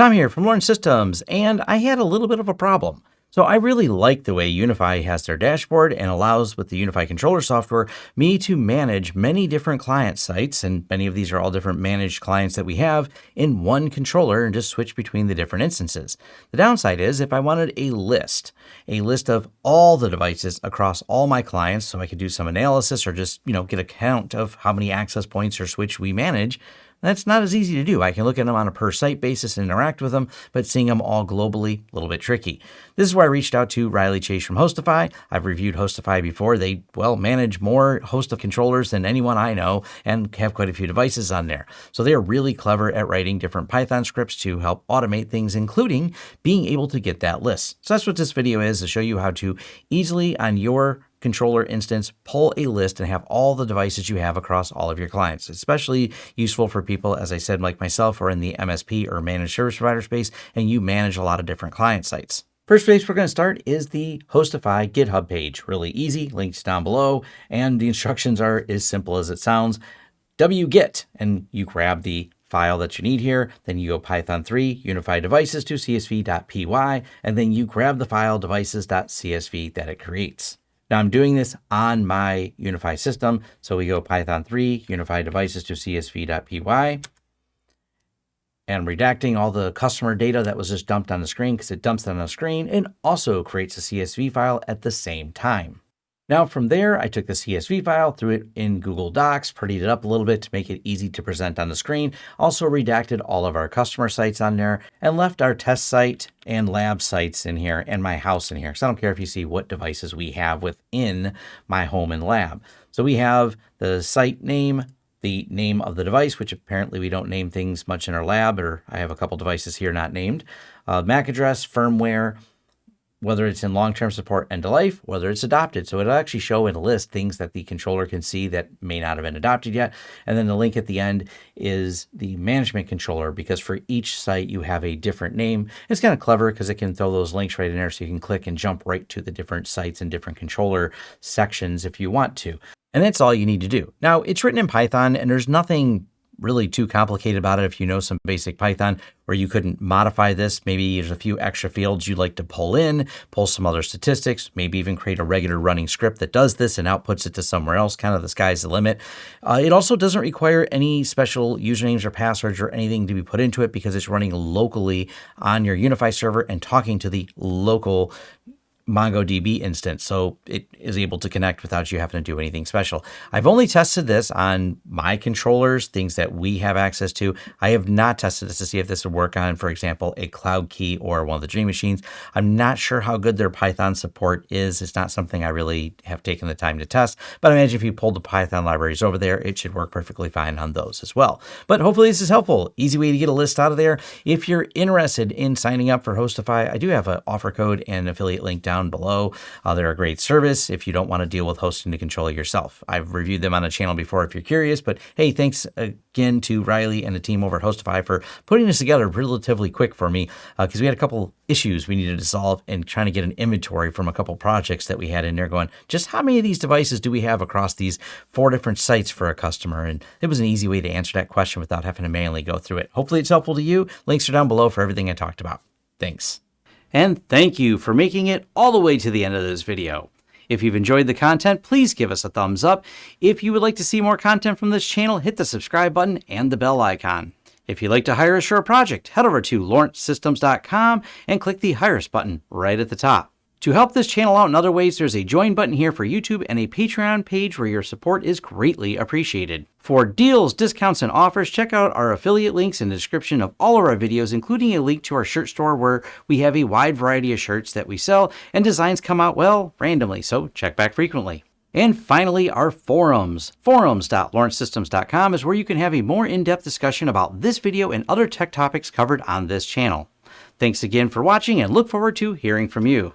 Tom here from Lawrence Systems, and I had a little bit of a problem. So I really like the way UniFi has their dashboard and allows with the UniFi controller software me to manage many different client sites and many of these are all different managed clients that we have in one controller and just switch between the different instances. The downside is if I wanted a list, a list of all the devices across all my clients so I could do some analysis or just, you know, get a count of how many access points or switch we manage, that's not as easy to do. I can look at them on a per site basis and interact with them, but seeing them all globally, a little bit tricky. This is why I reached out to Riley Chase from HostiFi. I've reviewed HostiFi before. They, well, manage more host of controllers than anyone I know and have quite a few devices on there. So they are really clever at writing different Python scripts to help automate things, including being able to get that list. So that's what this video is to show you how to easily on your controller instance, pull a list and have all the devices you have across all of your clients. Especially useful for people, as I said, like myself, are in the MSP or managed service provider space, and you manage a lot of different client sites. First place we're going to start is the HostiFi GitHub page. Really easy, links down below, and the instructions are as simple as it sounds. wget, and you grab the file that you need here. Then you go Python 3, unify devices to csv.py, and then you grab the file devices.csv that it creates. Now I'm doing this on my UniFi system. So we go Python 3, unify devices to csv.py. And redacting all the customer data that was just dumped on the screen because it dumps it on the screen and also creates a CSV file at the same time. Now from there, I took the CSV file, threw it in Google Docs, prettied it up a little bit to make it easy to present on the screen, also redacted all of our customer sites on there, and left our test site and lab sites in here and my house in here. So I don't care if you see what devices we have within my home and lab. So we have the site name, the name of the device, which apparently we don't name things much in our lab, or I have a couple devices here not named, uh, MAC address, firmware, whether it's in long-term support end of life, whether it's adopted. So it'll actually show in a list things that the controller can see that may not have been adopted yet. And then the link at the end is the management controller because for each site you have a different name. It's kind of clever because it can throw those links right in there so you can click and jump right to the different sites and different controller sections if you want to. And that's all you need to do. Now, it's written in Python and there's nothing really too complicated about it if you know some basic Python where you couldn't modify this. Maybe there's a few extra fields you'd like to pull in, pull some other statistics, maybe even create a regular running script that does this and outputs it to somewhere else. Kind of the sky's the limit. Uh, it also doesn't require any special usernames or passwords or anything to be put into it because it's running locally on your UniFi server and talking to the local MongoDB instance, so it is able to connect without you having to do anything special. I've only tested this on my controllers, things that we have access to. I have not tested this to see if this would work on, for example, a Cloud Key or one of the Dream Machines. I'm not sure how good their Python support is. It's not something I really have taken the time to test, but I imagine if you pulled the Python libraries over there, it should work perfectly fine on those as well. But hopefully this is helpful. Easy way to get a list out of there. If you're interested in signing up for HostiFi, I do have an offer code and affiliate link down down below. Uh, they're a great service if you don't want to deal with hosting the controller yourself. I've reviewed them on the channel before if you're curious, but hey, thanks again to Riley and the team over at HostiFi for putting this together relatively quick for me because uh, we had a couple issues we needed to solve and trying to get an inventory from a couple projects that we had in there going, just how many of these devices do we have across these four different sites for a customer? And it was an easy way to answer that question without having to manually go through it. Hopefully it's helpful to you. Links are down below for everything I talked about. Thanks. And thank you for making it all the way to the end of this video. If you've enjoyed the content, please give us a thumbs up. If you would like to see more content from this channel, hit the subscribe button and the bell icon. If you'd like to hire a project, head over to lawrencesystems.com and click the Hire Us button right at the top. To help this channel out in other ways, there's a join button here for YouTube and a Patreon page where your support is greatly appreciated. For deals, discounts, and offers, check out our affiliate links in the description of all of our videos, including a link to our shirt store where we have a wide variety of shirts that we sell and designs come out, well, randomly, so check back frequently. And finally, our forums. Forums.lawrencesystems.com is where you can have a more in-depth discussion about this video and other tech topics covered on this channel. Thanks again for watching and look forward to hearing from you.